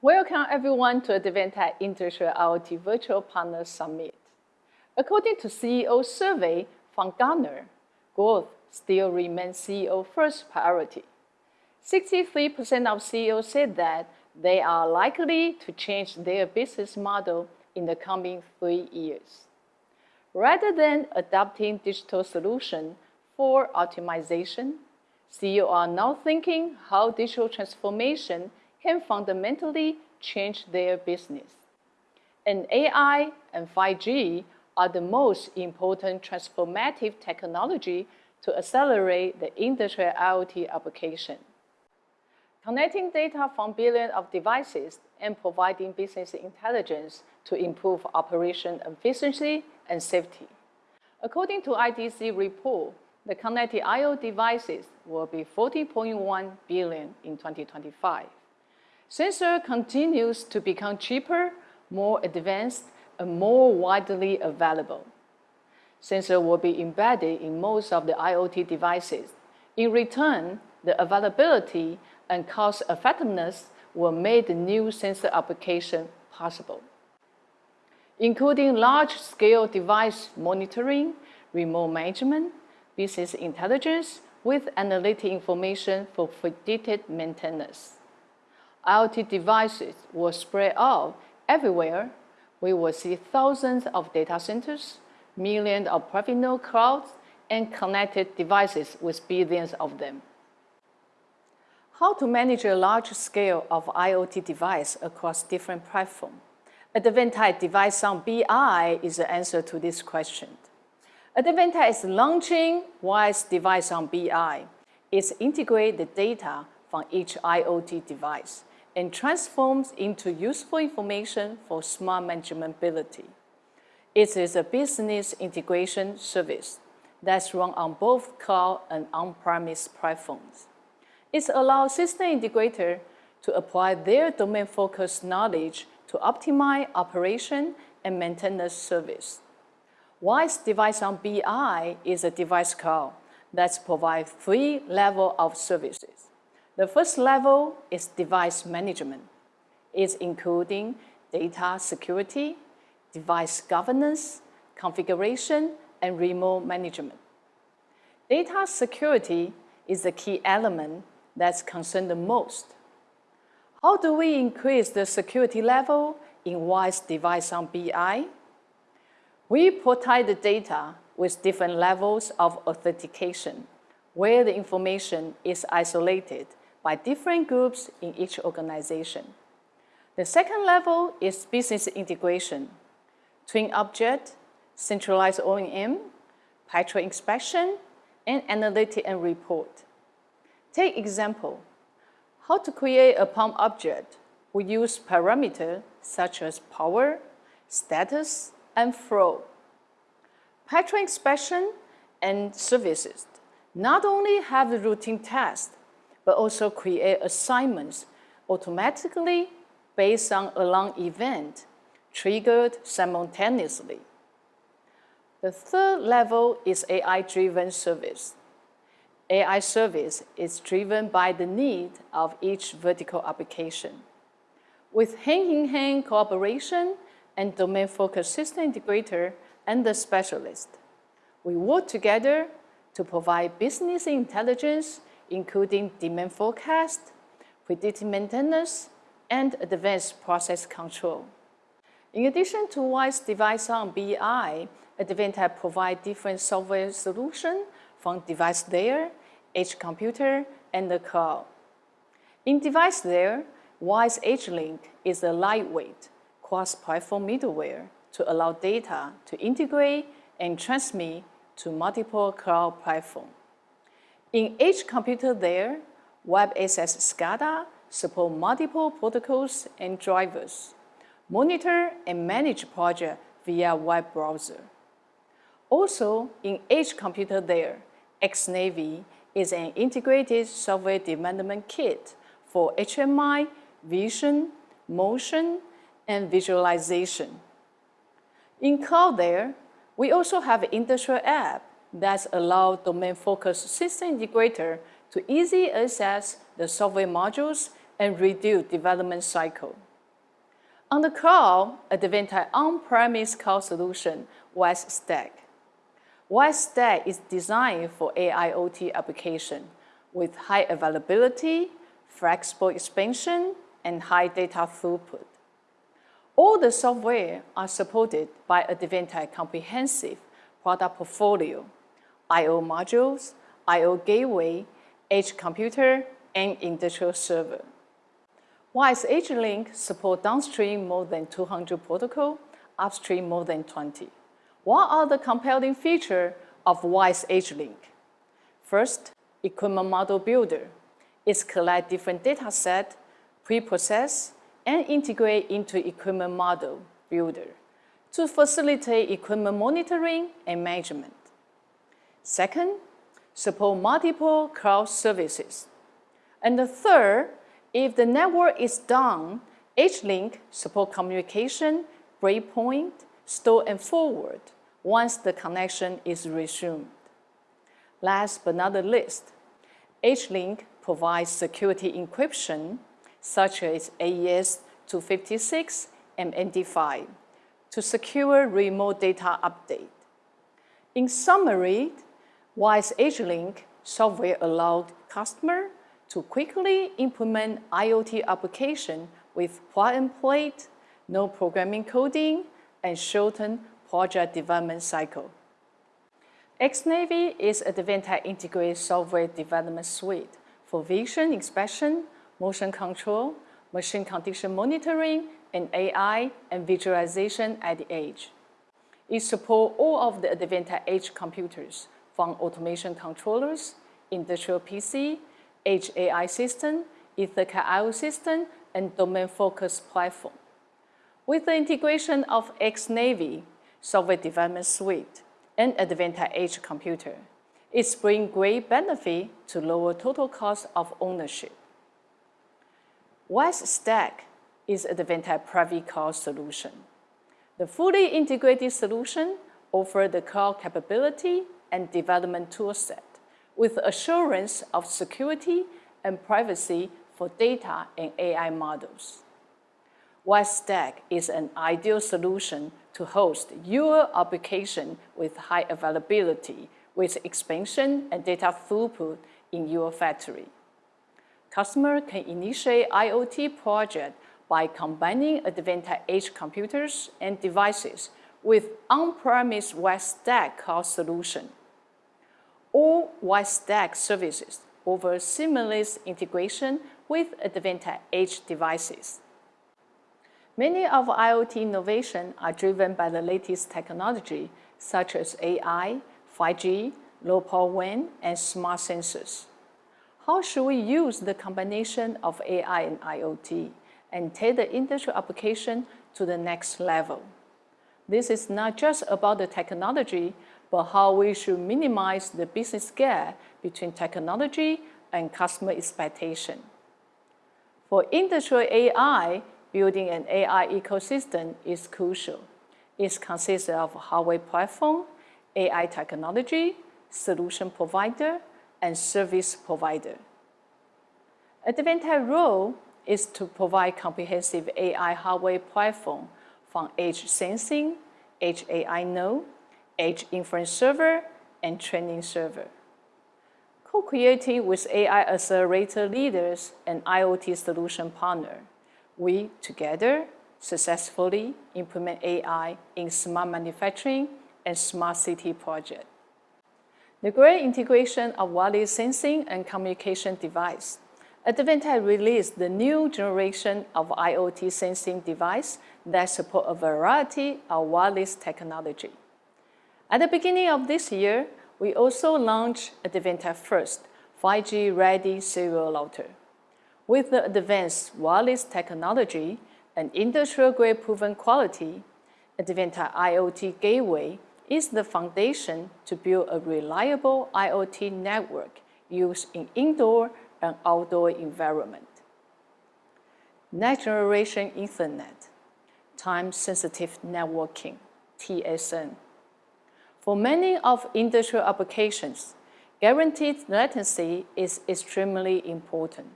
Welcome everyone to Advantech Industrial IoT Virtual Partner Summit. According to CEO survey from Gartner, growth still remains CEO first priority. 63% of CEOs said that they are likely to change their business model in the coming three years. Rather than adopting digital solution for optimization, CEOs are now thinking how digital transformation can fundamentally change their business. And AI and 5G are the most important transformative technology to accelerate the industrial IoT application. Connecting data from billions of devices and providing business intelligence to improve operation efficiency and safety. According to IDC report, the connected I.O. devices will be 40.1 billion in 2025. Sensor continues to become cheaper, more advanced, and more widely available. Sensor will be embedded in most of the IoT devices. In return, the availability and cost effectiveness will make the new sensor application possible, including large-scale device monitoring, remote management, business intelligence with analytic information for predicted maintenance. IoT devices will spread out everywhere. We will see thousands of data centers, millions of private clouds, and connected devices with billions of them. How to manage a large scale of IoT device across different platforms? Advantech Device-on BI is the answer to this question. Advantech is launching WISE Device-on BI. It integrates the data from each IoT device and transforms into useful information for smart manageability. It is a business integration service that's run on both cloud and on-premise platforms. It allows system integrator to apply their domain-focused knowledge to optimize operation and maintenance service. WISE Device-on BI is a device cloud that provides three levels of services. The first level is device management. It's including data security, device governance, configuration, and remote management. Data security is the key element that's concerned the most. How do we increase the security level in WISE Device-on BI? We protect the data with different levels of authentication, where the information is isolated by different groups in each organization. The second level is business integration, twin object, centralized OEM, pattern inspection, and analytic and report. Take example, how to create a pump object. We use parameters such as power, status, and flow. Pattern inspection and services not only have the routine tasks, but also create assignments automatically based on alarm event triggered simultaneously. The third level is AI-driven service. AI service is driven by the need of each vertical application. With hand-in-hand cooperation and domain-focused system integrator and the specialist, we work together to provide business intelligence, including demand forecast, predictive maintenance, and advanced process control. In addition to WISE Device-on BI, Advantech provide different software solution from device layer, edge computer, and the cloud. In device layer, WISE EdgeLink is a lightweight cross-platform middleware to allow data to integrate and transmit to multiple cloud platform. In edge computer layer, WebAccess SCADA support multiple protocols and drivers, monitor and manage project via web browser. Also, in edge computer there, XNAVI is an integrated software development kit for HMI, vision, motion, and visualization. In cloud layer, we also have industrial app that allow domain-focused system integrator to easily access the software modules and reduce development cycle. On the cloud, Advantech on-premise cloud solution, WISE Stack. WISE Stack is designed for AIoT application with high availability, flexible expansion, and high data throughput. All the software are supported by Advantech comprehensive product portfolio, I.O. modules, I.O. gateway, edge computer, and industrial server. WISE EdgeLink support downstream more than 200 protocol, upstream more than 20. What are the compelling feature of WISE EdgeLink? First, equipment model builder. It collect different data set, pre-process, and integrate into equipment model builder to facilitate equipment monitoring and management. Second, support multiple cloud services. And the third, if the network is down, EdgeLink support communication, breakpoint, store and forward once the connection is resumed. Last but not the least, EdgeLink provides security encryption such as AES 256 and MD5 to secure remote data update. In summary, WISE EdgeLink software allowed customer to quickly implement IoT application with plug-and-play, no programming coding, and shorten project development cycle. XNAVI is a Advantech integrated software development suite for vision inspection, motion control, machine condition monitoring, and AI and visualization at the edge. It supports all of the Advantech edge computers, from automation controllers, industrial PC, edge AI system, EtherCAT IO system, and domain-focused platform. With the integration of XNAVI software development suite and Advantech edge computer, it brings great benefit to lower total cost of ownership. WISE Stack is Advantech private cloud solution. The fully integrated solution offers the cloud capability and development toolset with assurance of security and privacy for data and AI models. WISE Stack is an ideal solution to host your application with high availability, with expansion and data throughput in your factory. Customer can initiate IoT project by combining Advantech edge computers and devices with on-premise WISE Stack cloud solution or WISE Stack services over seamless integration with Advantech edge devices. Many of IoT innovation are driven by the latest technology, such as AI, 5G, low power WAN, and smart sensors. How should we use the combination of AI and IoT and take the industrial application to the next level? This is not just about the technology, but how we should minimize the business gap between technology and customer expectation. For industrial AI, building an AI ecosystem is crucial. It consists of hardware platform, AI technology, solution provider, and service provider. Advantech role is to provide comprehensive AI hardware platform from edge sensing, edge AI node, edge inference server, and training server. Co-creating with AI accelerator leaders and IoT solution partner, we together successfully implement AI in smart manufacturing and smart city project. The great integration of wireless sensing and communication device. Advantech released the new generation of IoT sensing device that support a variety of wireless technology. At the beginning of this year, we also launched Advantech first 5G-ready serial router. With the advanced wireless technology and industrial-grade proven quality, Advantech IoT Gateway is the foundation to build a reliable IoT network used in indoor and outdoor environment. Next Generation Ethernet, Time-Sensitive Networking, TSN. For many of industrial applications, guaranteed latency is extremely important.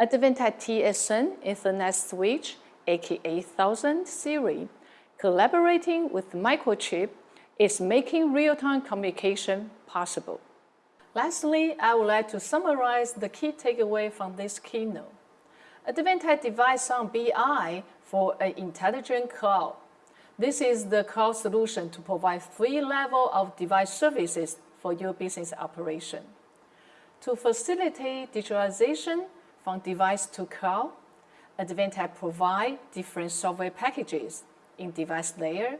Advantech TSN Ethernet switch AK8000 series, collaborating with Microchip, is making real-time communication possible. Lastly, I would like to summarize the key takeaway from this keynote. Advantech device on BI for an intelligent cloud. This is the cloud solution to provide three levels of device services for your business operation. To facilitate digitalization from device to cloud, Advantech provide different software packages in device layer,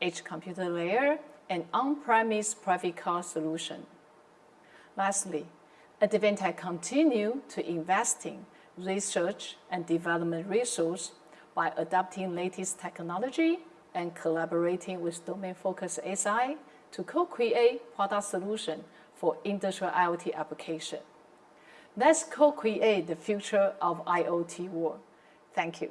edge computer layer, and on-premise private cloud solution. Lastly, Advantech continue to invest in research and development resource by adopting latest technology and collaborating with domain-focused SI to co-create product solution for industrial IoT application. Let's co-create the future of IoT world. Thank you.